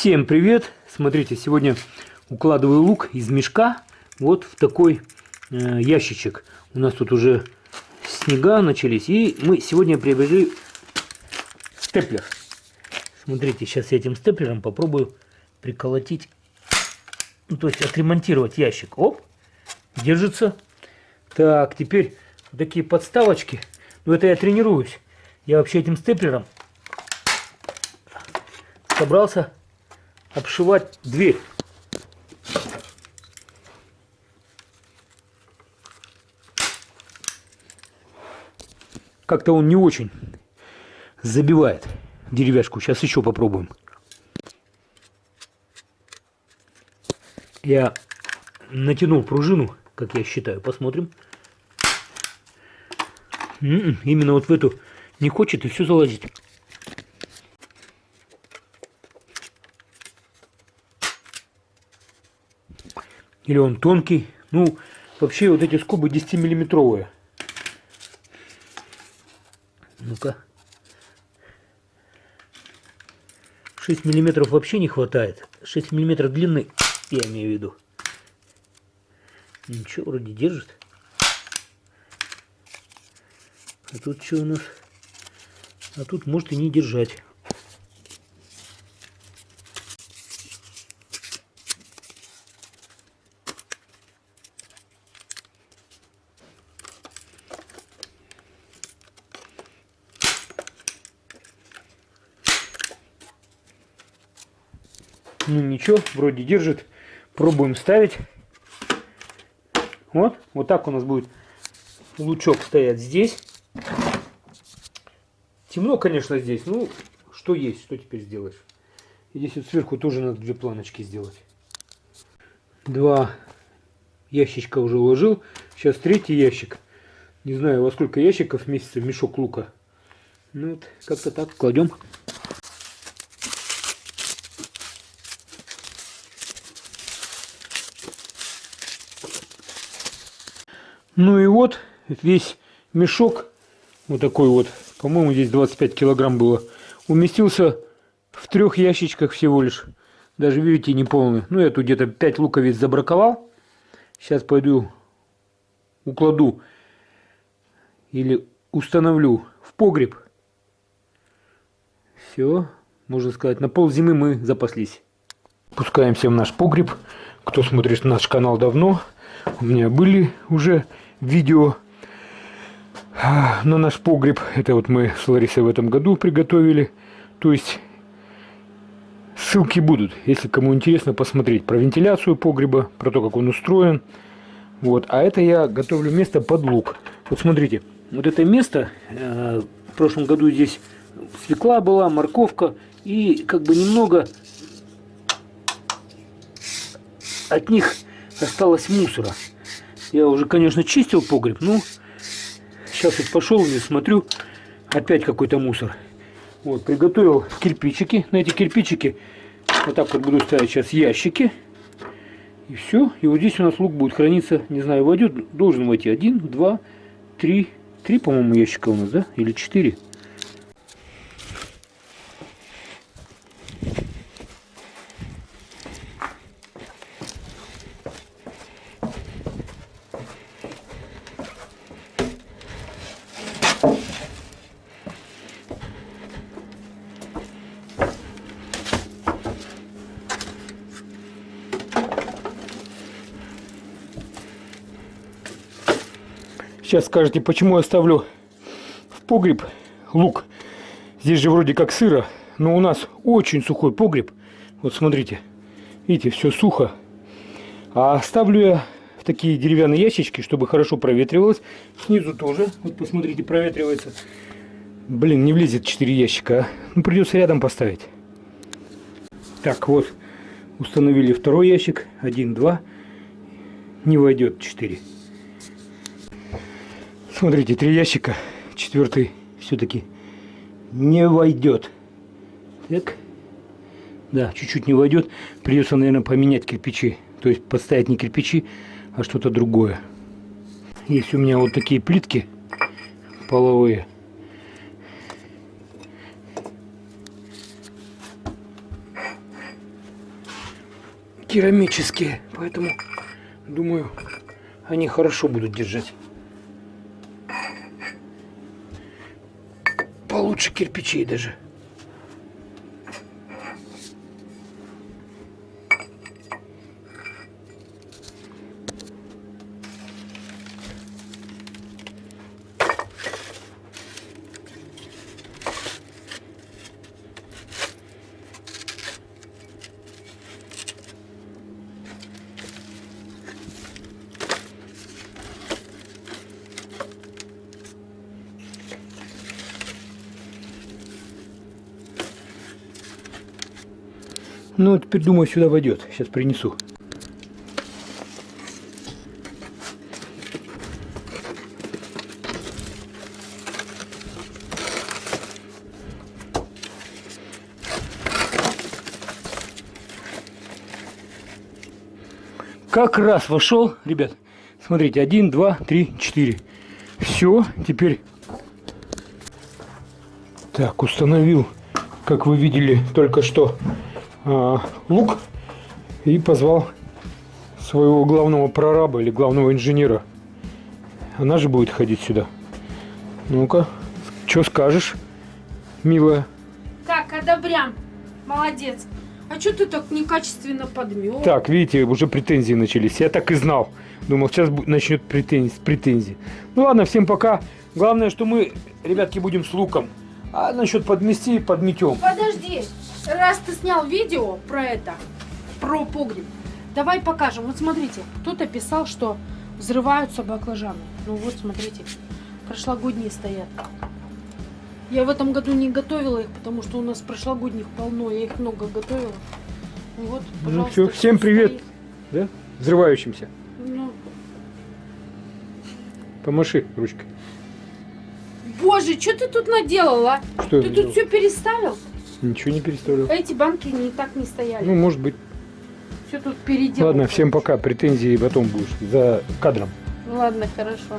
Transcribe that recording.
Всем привет! Смотрите, сегодня укладываю лук из мешка вот в такой э, ящичек. У нас тут уже снега начались, и мы сегодня приобрели степлер. Смотрите, сейчас я этим степлером попробую приколотить, ну, то есть отремонтировать ящик. Оп, держится. Так, теперь такие подставочки. Ну, это я тренируюсь. Я вообще этим степлером собрался обшивать дверь. Как-то он не очень забивает деревяшку. Сейчас еще попробуем. Я натянул пружину, как я считаю. Посмотрим. М-м, именно вот в эту не хочет и все залазит. Или он тонкий. Ну, вообще вот эти скобы 10-миллиметровые. Ну-ка. 6 миллиметров вообще не хватает. 6 миллиметров длины, я имею в виду. Ничего, вроде держит. А тут что у нас? А тут может и не держать. Ну ничего, вроде держит. Пробуем ставить. Вот, вот так у нас будет лучок стоять здесь. Темно, конечно, здесь. Ну, что есть, что теперь сделаешь. И здесь вот сверху тоже надо две планочки сделать. Два ящичка уже уложил. Сейчас третий ящик. Не знаю, во сколько ящиков месяца мешок лука. Ну вот, как-то так кладем. Ну и вот весь мешок, вот такой вот, по-моему, здесь 25 килограмм было, уместился в трех ящичках всего лишь. Даже, видите, не полный. Ну, я тут где-то 5 луковиц забраковал. Сейчас пойду укладу или установлю в погреб. Все, можно сказать, на пол зимы мы запаслись. Пускаемся в наш погреб. Кто смотрит наш канал давно, у меня были уже видео на наш погреб. Это вот мы с Ларисой в этом году приготовили. То есть ссылки будут, если кому интересно посмотреть про вентиляцию погреба, про то, как он устроен. Вот. А это я готовлю место под лук. Вот смотрите, вот это место, э, в прошлом году здесь свекла была, морковка и как бы немного от них осталось мусора. Я уже, конечно, чистил погреб, но сейчас вот пошел и смотрю, опять какой-то мусор. Вот, приготовил кирпичики. На эти кирпичики вот так вот буду ставить сейчас ящики. И все. И вот здесь у нас лук будет храниться, не знаю, войдет, должен войти один, два, три, три, по-моему, ящика у нас, да? Или четыре. Сейчас скажете, почему я ставлю в погреб лук. Здесь же вроде как сыро, но у нас очень сухой погреб. Вот смотрите, видите, все сухо. А ставлю я в такие деревянные ящички, чтобы хорошо проветривалось. Снизу тоже, вот посмотрите, проветривается. Блин, не влезет 4 ящика. А. Ну, придется рядом поставить. Так, вот, установили второй ящик. Один, два. Не войдет 4. Смотрите, три ящика, четвертый все-таки не войдет. Так, да, чуть-чуть не войдет. Придется, наверное, поменять кирпичи. То есть подставить не кирпичи, а что-то другое. Есть у меня вот такие плитки половые. керамические, поэтому думаю, они хорошо будут держать. Получше кирпичей даже. Ну, теперь, думаю, сюда войдет. Сейчас принесу. Как раз вошел, ребят. Смотрите, один, два, три, четыре. Все, теперь так установил, как вы видели только что, лук и позвал своего главного прораба или главного инженера. Она же будет ходить сюда. Ну-ка, что скажешь, милая? Так, одобрям. Молодец. А что ты так некачественно подмел? Так, видите, уже претензии начались. Я так и знал. Думал, сейчас начнет претензии, претензии. Ну ладно, всем пока. Главное, что мы, ребятки, будем с луком. А насчет подмести, подметем. Подожди. Раз ты снял видео про это, про погреб, давай покажем. Вот смотрите, кто-то писал, что взрываются баклажаны. Ну вот, смотрите, прошлогодние стоят. Я в этом году не готовила их, потому что у нас прошлогодних полно, я их много готовила. Ну Вот, Ну всё, всем привет. стоит. Да? Взрывающимся. Ну, Помаши ручкой. Боже, что ты тут наделал, а? Что Ты тут сделал? все переставил? Ничего не переставлял. Эти банки не так не стояли. Ну, может быть. все тут переделал. Ладно, всем пока. Претензии потом будешь за кадром. Ну ладно, хорошо.